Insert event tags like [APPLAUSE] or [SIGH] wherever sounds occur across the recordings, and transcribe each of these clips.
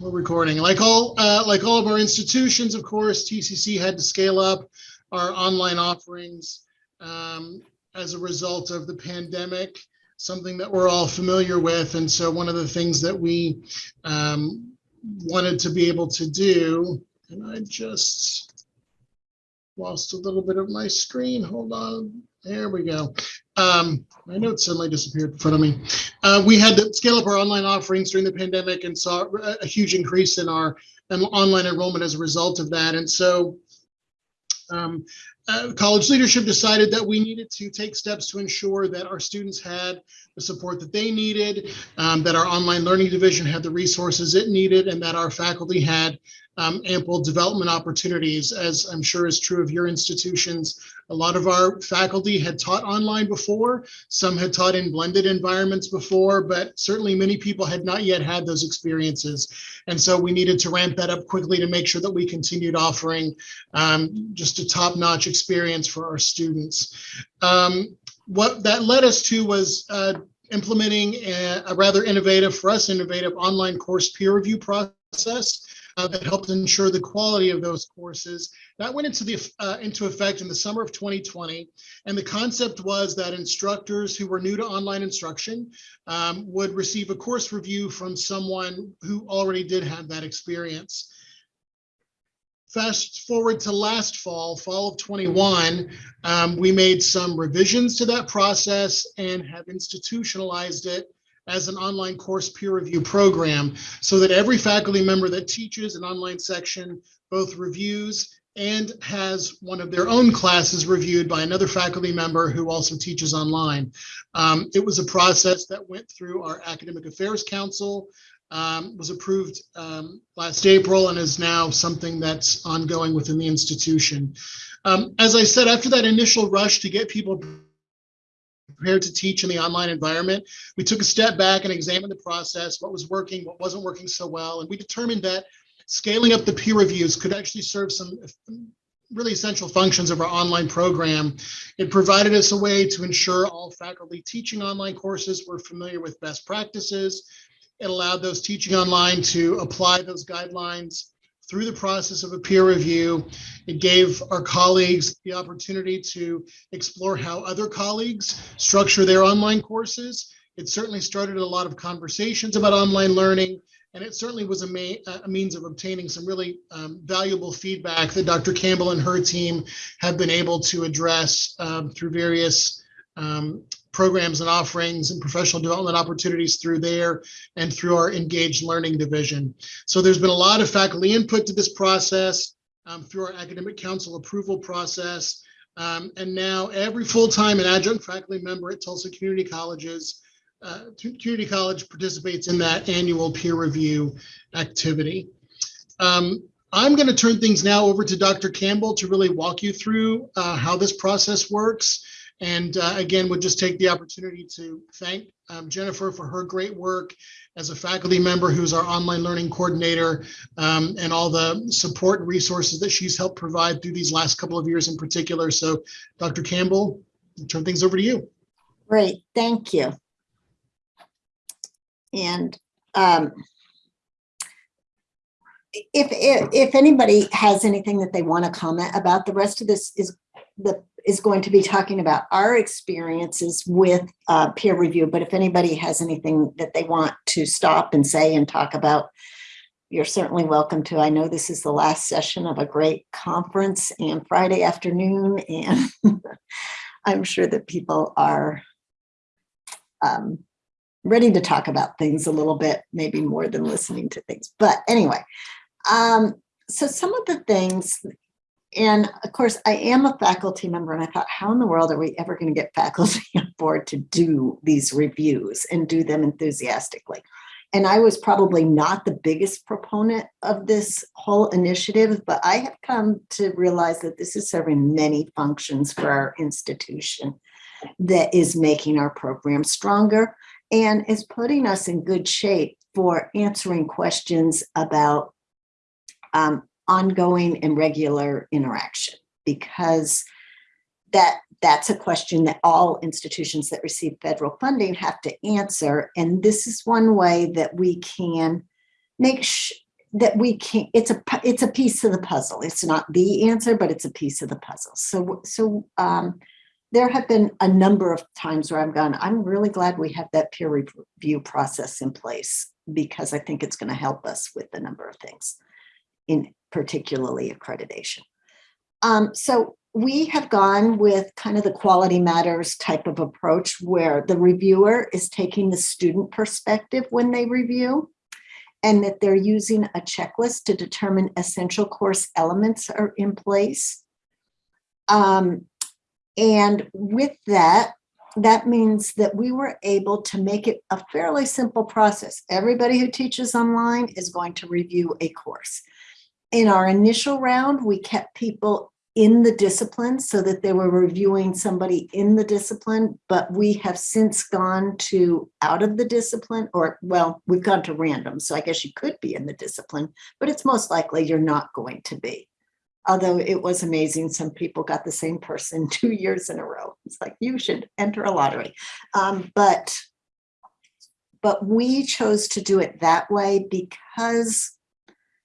we're recording. Like all, uh, like all of our institutions, of course, TCC had to scale up our online offerings um, as a result of the pandemic, something that we're all familiar with. And so one of the things that we um, wanted to be able to do, and I just lost a little bit of my screen. Hold on. There we go. Um, my notes suddenly disappeared in front of me. Uh, we had to scale up our online offerings during the pandemic and saw a, huge increase in our online enrollment as a result of that. And so um, uh, college leadership decided that we needed to take steps to ensure that our students had the support that they needed, um, that our online learning division had the resources it needed, and that our faculty had um, ample development opportunities, as I'm sure is true of your institutions. A lot of our faculty had taught online before. Some had taught in blended environments before, but certainly many people had not yet had those experiences. And so we needed to ramp that up quickly to make sure that we continued offering um, just a top-notch experience for our students. Um, what that led us to was uh, implementing a, a rather innovative, for us, innovative online course peer review process uh, that helped ensure the quality of those courses. That went into, the, uh, into effect in the summer of 2020. And the concept was that instructors who were new to online instruction um, would receive a course review from someone who already did have that experience. Fast forward to last fall, fall of 21, um, we made some revisions to that process and have institutionalized it as an online course peer review program so that every faculty member that teaches an online section both reviews and has one of their own classes reviewed by another faculty member who also teaches online. Um, it was a process that went through our Academic Affairs Council, um, was approved um, last April and is now something that's ongoing within the institution. Um, as I said, after that initial rush to get people prepared to teach in the online environment. We took a step back and examined the process, what was working, what wasn't working so well, and we determined that scaling up the peer reviews could actually serve some really essential functions of our online program. It provided us a way to ensure all faculty teaching online courses were familiar with best practices. It allowed those teaching online to apply those guidelines through the process of a peer review. It gave our colleagues the opportunity to explore how other colleagues structure their online courses. It certainly started a lot of conversations about online learning, and it certainly was a, a means of obtaining some really um, valuable feedback that Dr. Campbell and her team have been able to address um, through various um, programs and offerings and professional development opportunities through there and through our engaged learning division. So there's been a lot of faculty input to this process um, through our academic council approval process. Um, and now every full-time and adjunct faculty member at Tulsa Community Colleges, uh, Community College participates in that annual peer review activity. Um, I'm going to turn things now over to Dr. Campbell to really walk you through uh, how this process works. And uh, again, would just take the opportunity to thank um, Jennifer for her great work as a faculty member who's our online learning coordinator um, and all the support and resources that she's helped provide through these last couple of years in particular. So Dr. Campbell, I'll turn things over to you. Great, thank you. And um, if, if, if anybody has anything that they want to comment about, the rest of this is the is going to be talking about our experiences with uh, peer review. But if anybody has anything that they want to stop and say and talk about, you're certainly welcome to. I know this is the last session of a great conference and Friday afternoon, and [LAUGHS] I'm sure that people are um, ready to talk about things a little bit, maybe more than listening to things. But anyway, um, so some of the things and of course, I am a faculty member and I thought, how in the world are we ever going to get [LAUGHS] faculty on board to do these reviews and do them enthusiastically? And I was probably not the biggest proponent of this whole initiative, but I have come to realize that this is serving many functions for our institution that is making our program stronger and is putting us in good shape for answering questions about um, ongoing and regular interaction because that that's a question that all institutions that receive federal funding have to answer. And this is one way that we can make sure that we can, it's a, it's a piece of the puzzle. It's not the answer, but it's a piece of the puzzle. So, so, um, there have been a number of times where I've gone, I'm really glad we have that peer review process in place because I think it's going to help us with a number of things, in particularly accreditation. Um, so we have gone with kind of the quality matters type of approach where the reviewer is taking the student perspective when they review and that they're using a checklist to determine essential course elements are in place. Um, and with that, that means that we were able to make it a fairly simple process. Everybody who teaches online is going to review a course. In our initial round, we kept people in the discipline so that they were reviewing somebody in the discipline, but we have since gone to out of the discipline or, well, we've gone to random. So I guess you could be in the discipline, but it's most likely you're not going to be. Although it was amazing, some people got the same person [LAUGHS] two years in a row. It's like, you should enter a lottery. Um, but, but we chose to do it that way because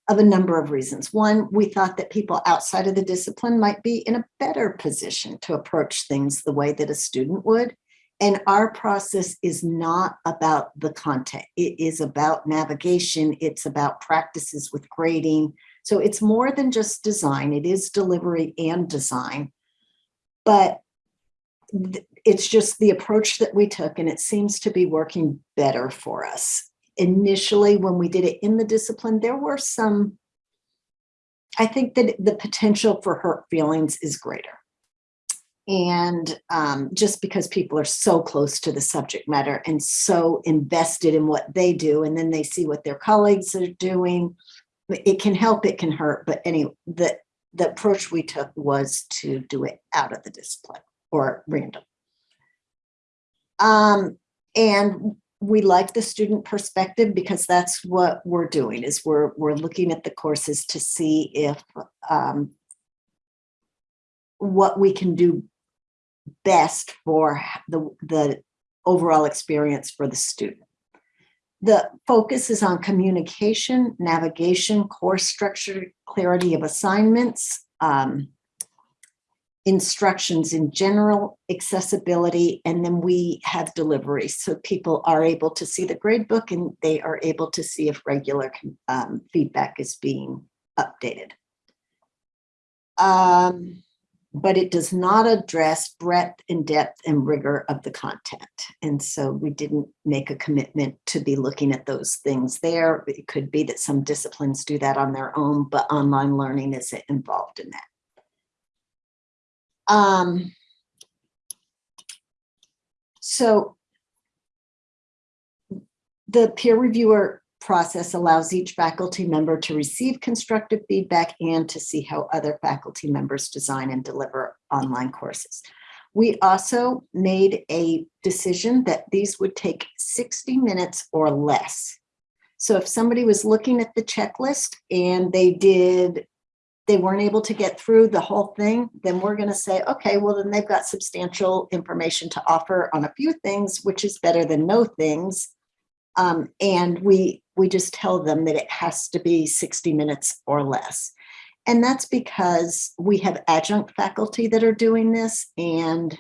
of a number of reasons. One, we thought that people outside of the discipline might be in a better position to approach things the way that a student would. And our process is not about the content. It is about navigation. It's about practices with grading. So it's more than just design. It is delivery and design. But it's just the approach that we took and it seems to be working better for us initially when we did it in the discipline, there were some, I think that the potential for hurt feelings is greater. And um, just because people are so close to the subject matter and so invested in what they do, and then they see what their colleagues are doing, it can help, it can hurt. But anyway, the, the approach we took was to do it out of the discipline or random. Um, and we like the student perspective because that's what we're doing is we're we're looking at the courses to see if um, what we can do best for the the overall experience for the student. The focus is on communication, navigation, course structure, clarity of assignments, um, instructions in general, accessibility, and then we have delivery. So people are able to see the grade book and they are able to see if regular um, feedback is being updated. Um, but it does not address breadth and depth and rigor of the content. And so we didn't make a commitment to be looking at those things there. It could be that some disciplines do that on their own, but online learning isn't involved in that. Um, so the peer reviewer process allows each faculty member to receive constructive feedback and to see how other faculty members design and deliver online courses. We also made a decision that these would take 60 minutes or less. So if somebody was looking at the checklist and they did they weren't able to get through the whole thing, then we're going to say, okay, well, then they've got substantial information to offer on a few things, which is better than no things. Um, and we we just tell them that it has to be 60 minutes or less. And that's because we have adjunct faculty that are doing this. And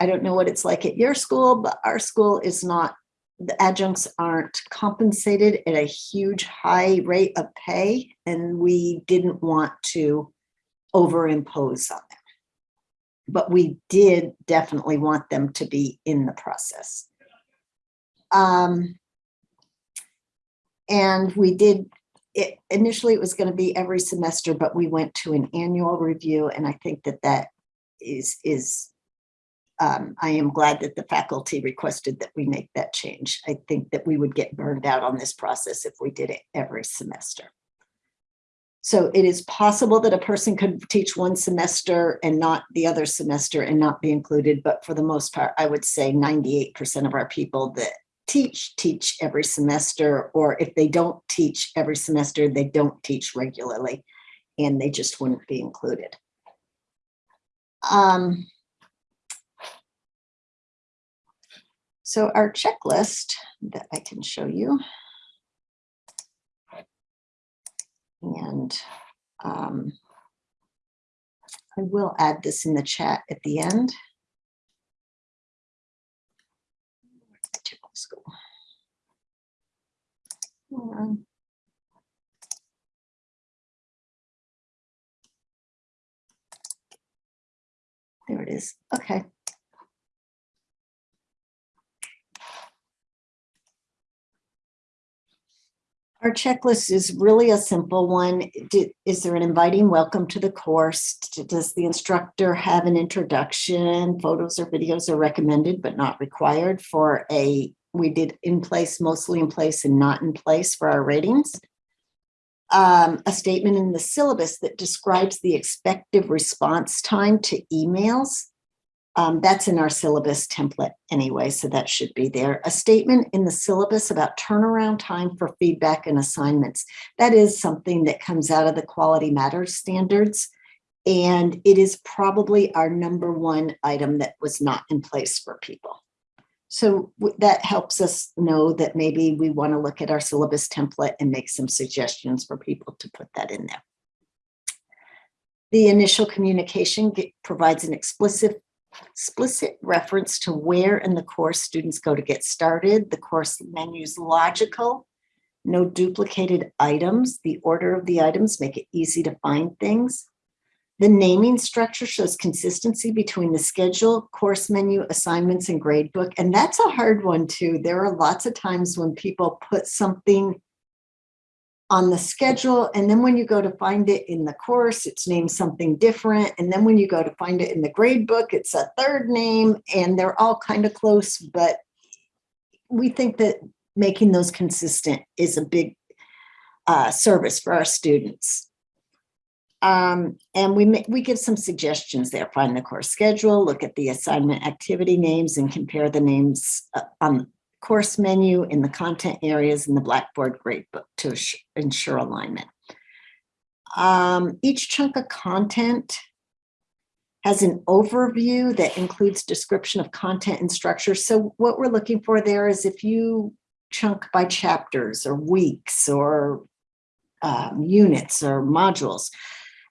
I don't know what it's like at your school, but our school is not the adjuncts aren't compensated at a huge high rate of pay and we didn't want to overimpose on them. But we did definitely want them to be in the process. Um, and we did, it, initially it was going to be every semester, but we went to an annual review and I think that that is, is um, I am glad that the faculty requested that we make that change. I think that we would get burned out on this process if we did it every semester. So it is possible that a person could teach one semester and not the other semester and not be included. But for the most part, I would say 98% of our people that teach, teach every semester, or if they don't teach every semester, they don't teach regularly and they just wouldn't be included. Um, So our checklist that I can show you. And um, I will add this in the chat at the end. There it is. Okay. Our checklist is really a simple one. Is there an inviting welcome to the course? Does the instructor have an introduction? Photos or videos are recommended but not required for a, we did in place, mostly in place and not in place for our ratings. Um, a statement in the syllabus that describes the expected response time to emails. Um, that's in our syllabus template anyway, so that should be there. A statement in the syllabus about turnaround time for feedback and assignments. That is something that comes out of the Quality Matters standards. And it is probably our number one item that was not in place for people. So that helps us know that maybe we want to look at our syllabus template and make some suggestions for people to put that in there. The initial communication provides an explicit explicit reference to where in the course students go to get started. The course menu is logical, no duplicated items. The order of the items make it easy to find things. The naming structure shows consistency between the schedule, course menu, assignments, and gradebook. And that's a hard one too. There are lots of times when people put something on the schedule, and then when you go to find it in the course, it's named something different. And then when you go to find it in the grade book, it's a third name, and they're all kind of close, but we think that making those consistent is a big uh, service for our students. Um, and we we give some suggestions there. Find the course schedule, look at the assignment activity names, and compare the names uh, on course menu in the content areas in the Blackboard gradebook to ensure alignment. Um, each chunk of content has an overview that includes description of content and structure. So what we're looking for there is if you chunk by chapters or weeks or um, units or modules,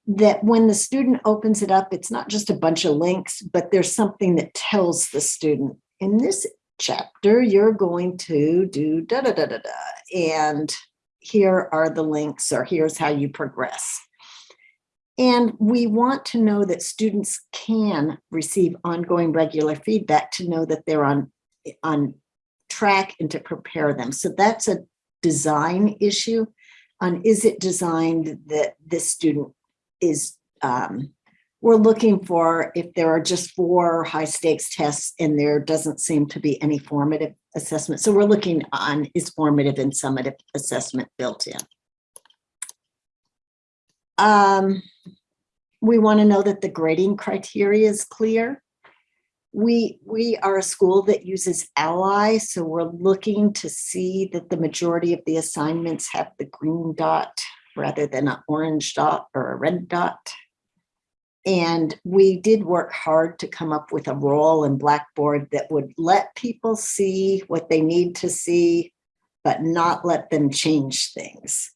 that when the student opens it up, it's not just a bunch of links, but there's something that tells the student, in this chapter, you're going to do da da da da da, and here are the links, or here's how you progress. And we want to know that students can receive ongoing regular feedback to know that they're on, on track and to prepare them. So that's a design issue on is it designed that this student is, um, we're looking for if there are just four high stakes tests and there doesn't seem to be any formative assessment. So we're looking on is formative and summative assessment built in. Um, we want to know that the grading criteria is clear. We, we are a school that uses Ally, so we're looking to see that the majority of the assignments have the green dot rather than an orange dot or a red dot. And we did work hard to come up with a role in Blackboard that would let people see what they need to see, but not let them change things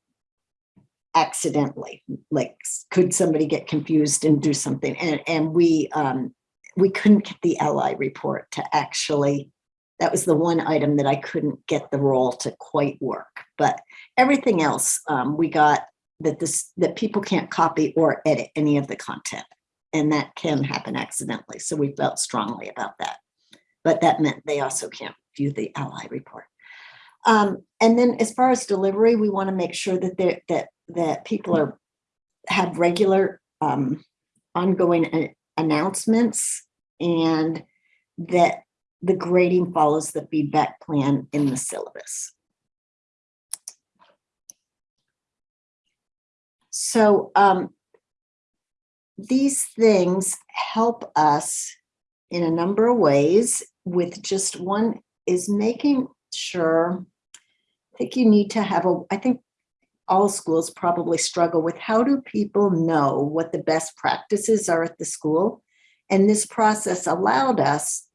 accidentally. Like, could somebody get confused and do something? And, and we, um, we couldn't get the Ally report to actually, that was the one item that I couldn't get the role to quite work. But everything else, um, we got that this, that people can't copy or edit any of the content. And that can happen accidentally. So we felt strongly about that. But that meant they also can't view the Ally report. Um, and then as far as delivery, we want to make sure that they that that people are have regular um, ongoing a- announcements and that the grading follows the feedback plan in the syllabus. So um, these things help us in a number of ways with just one is making sure, I think you need to have a, I think all schools probably struggle with how do people know what the best practices are at the school? And this process allowed us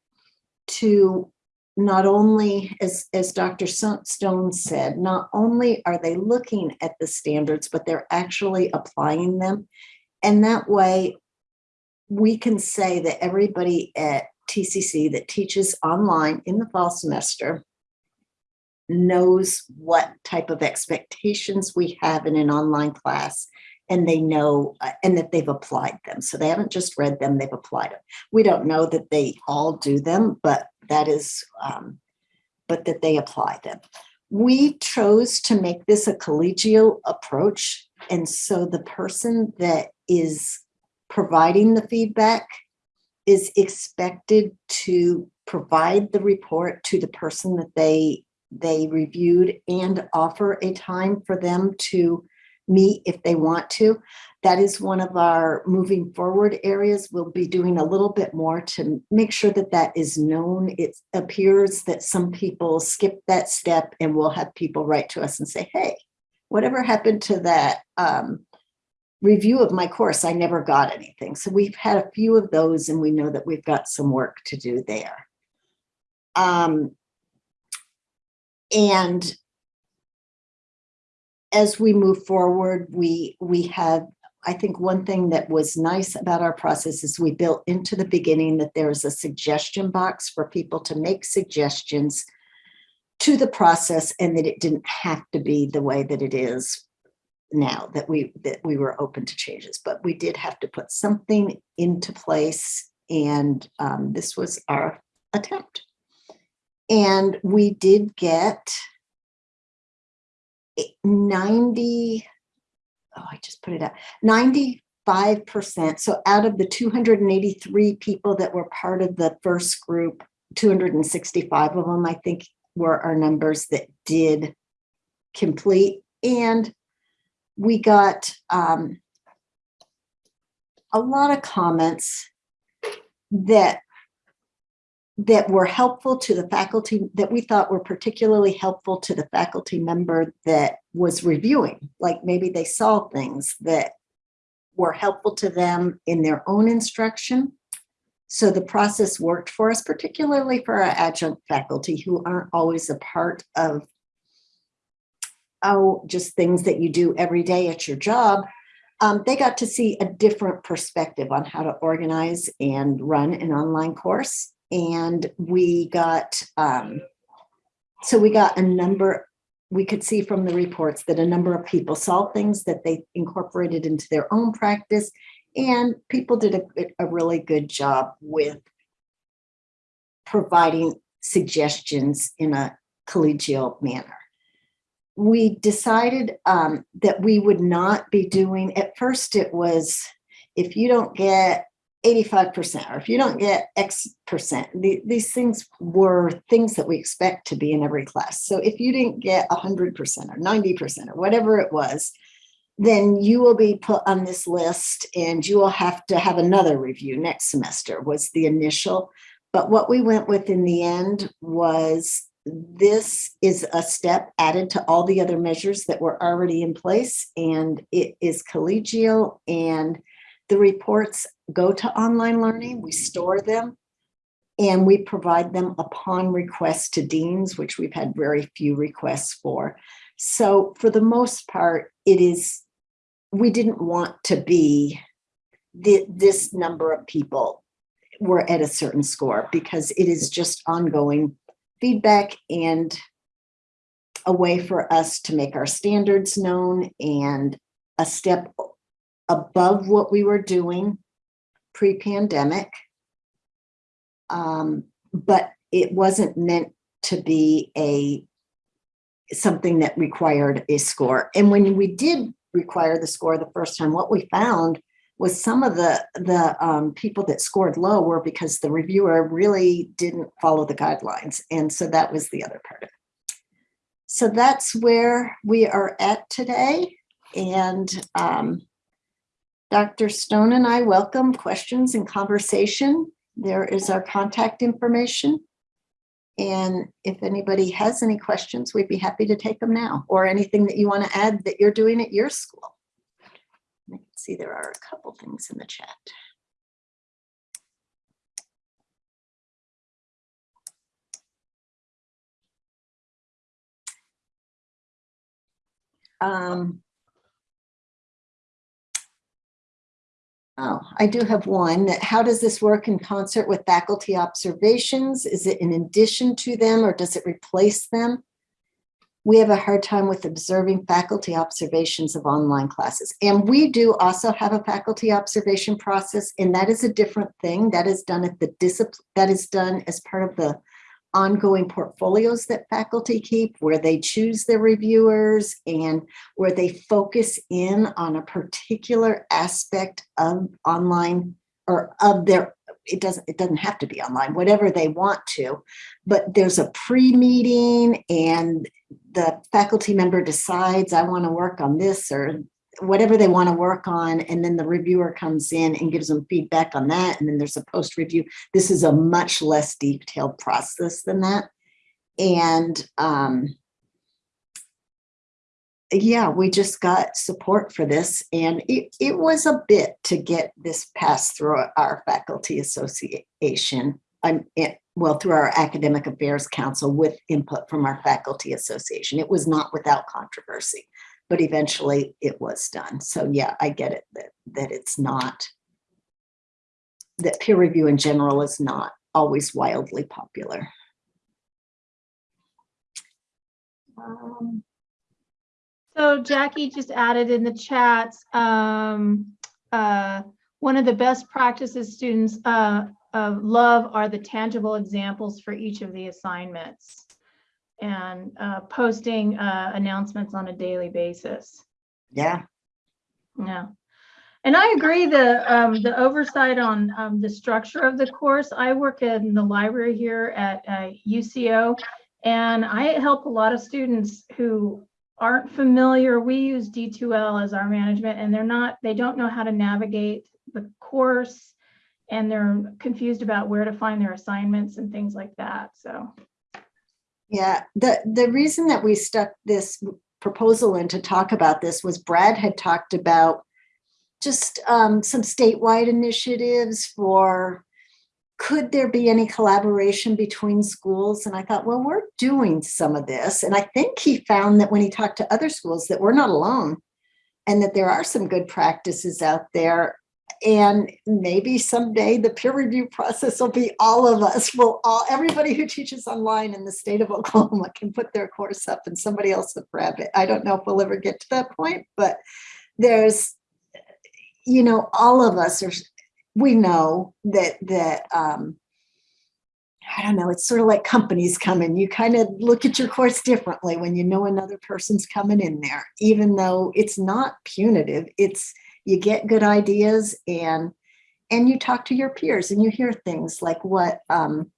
to not only, as, as Dr. Stone said, not only are they looking at the standards, but they're actually applying them. And that way, we can say that everybody at TCC that teaches online in the fall semester knows what type of expectations we have in an online class and they know uh, and that they've applied them. So they haven't just read them, they've applied them. We don't know that they all do them, but that is, um, but that they apply them. We chose to make this a collegial approach. And so the person that is providing the feedback is expected to provide the report to the person that they they reviewed and offer a time for them to meet if they want to. That is one of our moving forward areas. We'll be doing a little bit more to make sure that that is known. It appears that some people skip that step and we'll have people write to us and say, hey, whatever happened to that um, review of my course? I never got anything. So we've had a few of those and we know that we've got some work to do there. Um, and as we move forward, we we have, I think one thing that was nice about our process is we built into the beginning that there is a suggestion box for people to make suggestions to the process and that it didn't have to be the way that it is now that we that we were open to changes, but we did have to put something into place and um, this was our attempt. And we did get 90, oh, I just put it up, 95%. So out of the 283 people that were part of the first group, 265 of them, I think, were our numbers that did complete. And we got um, a lot of comments that that were helpful to the faculty that we thought were particularly helpful to the faculty member that was reviewing. Like maybe they saw things that were helpful to them in their own instruction. So the process worked for us, particularly for our adjunct faculty who aren't always a part of oh, just things that you do every day at your job. Um, they got to see a different perspective on how to organize and run an online course and we got um, so we got a number we could see from the reports that a number of people saw things that they incorporated into their own practice and people did a, a really good job with providing suggestions in a collegial manner. We decided um, that we would not be doing at first it was if you don't get 85% or if you don't get X percent, the, these things were things that we expect to be in every class. So if you didn't get 100% or 90% or whatever it was, then you will be put on this list and you will have to have another review next semester was the initial. But what we went with in the end was this is a step added to all the other measures that were already in place and it is collegial and the reports go to online learning, we store them, and we provide them upon request to deans, which we've had very few requests for. So for the most part, it is, we didn't want to be the, this number of people were at a certain score because it is just ongoing feedback and a way for us to make our standards known and a step above what we were doing pre-pandemic. Um, but it wasn't meant to be a something that required a score. And when we did require the score the first time, what we found was some of the the um, people that scored low were because the reviewer really didn't follow the guidelines. And so that was the other part of it. So that's where we are at today. And um, Dr. Stone and I welcome questions and conversation. There is our contact information. And if anybody has any questions, we'd be happy to take them now or anything that you want to add that you're doing at your school. I can see there are a couple things in the chat. Um, Oh, I do have one. How does this work in concert with faculty observations? Is it in addition to them or does it replace them? We have a hard time with observing faculty observations of online classes. And we do also have a faculty observation process, and that is a different thing. That is done at the discipline, that is done as part of the ongoing portfolios that faculty keep, where they choose their reviewers and where they focus in on a particular aspect of online or of their, it doesn't, it doesn't have to be online, whatever they want to. But there's a pre-meeting and the faculty member decides, I want to work on this or whatever they want to work on. And then the reviewer comes in and gives them feedback on that. And then there's a post review. This is a much less detailed process than that. And um, yeah, we just got support for this and it, it was a bit to get this passed through our faculty association. I'm, it, well, through our academic affairs council with input from our faculty association. It was not without controversy, but eventually it was done. So yeah, I get it that, that it's not, that peer review in general is not always wildly popular. Um, So Jackie just added in the chat, um, uh, one of the best practices students, uh, uh, love are the tangible examples for each of the assignments. And, uh, posting, uh, announcements on a daily basis. Yeah, Yeah. And I agree, the, um, the oversight on, um, the structure of the course, I work in the library here at, uh, UCO. And I help a lot of students who aren't familiar. We use D2L as our management and they're not, they don't know how to navigate the course. And they're confused about where to find their assignments and things like that, so. Yeah. The, the reason that we stuck this proposal in to talk about this was Brad had talked about just um, some statewide initiatives for could there be any collaboration between schools? And I thought, well, we're doing some of this. And I think he found that when he talked to other schools that we're not alone and that there are some good practices out there. And maybe someday the peer review process will be all of us. Will all everybody who teaches online in the state of [LAUGHS] Oklahoma can put their course up and somebody else will grab it. I don't know if we'll ever get to that point, but there's, you know, all of us are we know that that um I don't know, it's sort of like companies coming. You kind of look at your course differently when you know another person's coming in there, even though it's not punitive. It's you get good ideas and and you talk to your peers and you hear things like what um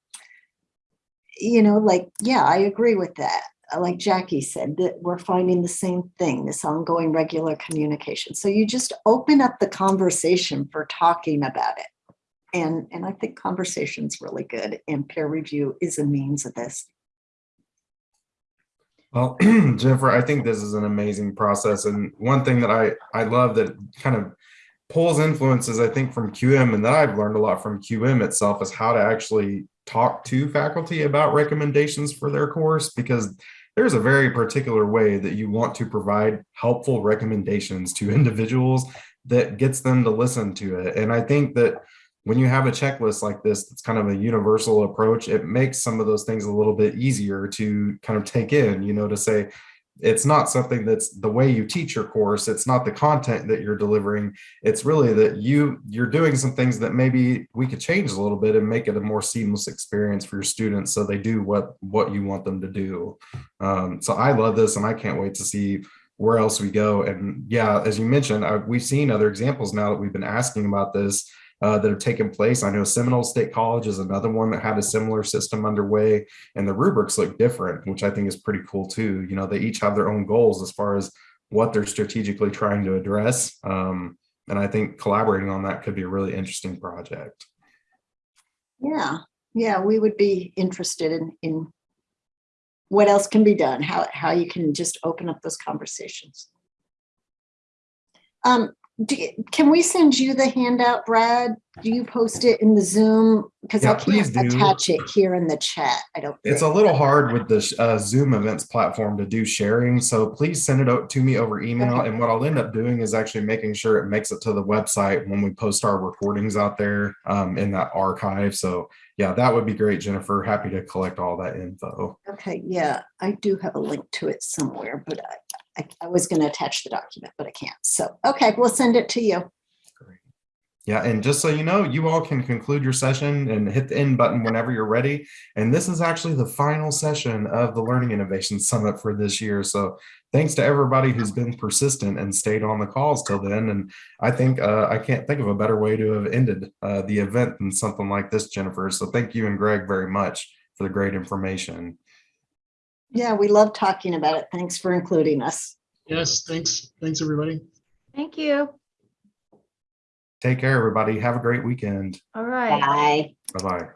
you know, like, yeah, I agree with that. Uh, Like Jackie said, that we're finding the same thing, this ongoing regular communication. So you just open up the conversation for talking about it. And, and I think conversation's really good and peer review is a means of this. Well, [CLEARS THROAT] Jennifer, I think this is an amazing process. And one thing that I, I love that kind of pulls influences, I think, from QM and that I've learned a lot from QM itself is how to actually talk to faculty about recommendations for their course because there's a very particular way that you want to provide helpful recommendations to [LAUGHS] individuals that gets them to listen to it. And I think that when you have a checklist like this, it's kind of a universal approach, it makes some of those things a little bit easier to kind of take in, you know, to say, it's not something that's the way you teach your course. It's not the content that you're delivering. It's really that you you're doing some things that maybe we could change a little bit and make it a more seamless experience for your students so they do what what you want them to do. Um, so I love this and I can't wait to see where else we go. And yeah, as you mentioned, I, we've seen other examples now that we've been asking about this uh, that have taken place. I know Seminole State College is another one that had a similar system underway and the rubrics look different, which I think is pretty cool too. You know, they each have their own goals as far as what they're strategically trying to address. Um, and I think collaborating on that could be a really interesting project. Yeah, yeah, we would be interested in, in what else can be done, how, how you can just open up those conversations. Um, do you- can we send you the handout, Brad? Do you post it in the Zoom? Because I Yeah, please can't do. attach it here in the chat. I don't. It's a little hard with the uh, Zoom events platform to do sharing, so please send it out to me over email. Okay. And what I'll end up doing is actually making sure it makes it to the website when we post our recordings out there um, in that archive. So yeah, that would be great, Jennifer. Happy to collect all that info. Okay, yeah, I do have a link to it somewhere, but I, I, I was gonna attach the document, but I can't. So, okay, we'll send it to you. Great. Yeah, and just so you know, you all can conclude your session and hit the end button whenever you're ready. And this is actually the final session of the Learning Innovation Summit for this year. So thanks to everybody who's been persistent and stayed on the calls till then. And I think uh, I can't think of a better way to have ended uh, the event than something like this, Jennifer. So thank you and Greg very much for the great information. Yeah, we love talking about it. Thanks for including us. Yes, thanks. Thanks, everybody. Thank you. Take care, everybody. Have a great weekend. All right. Bye. Bye-bye.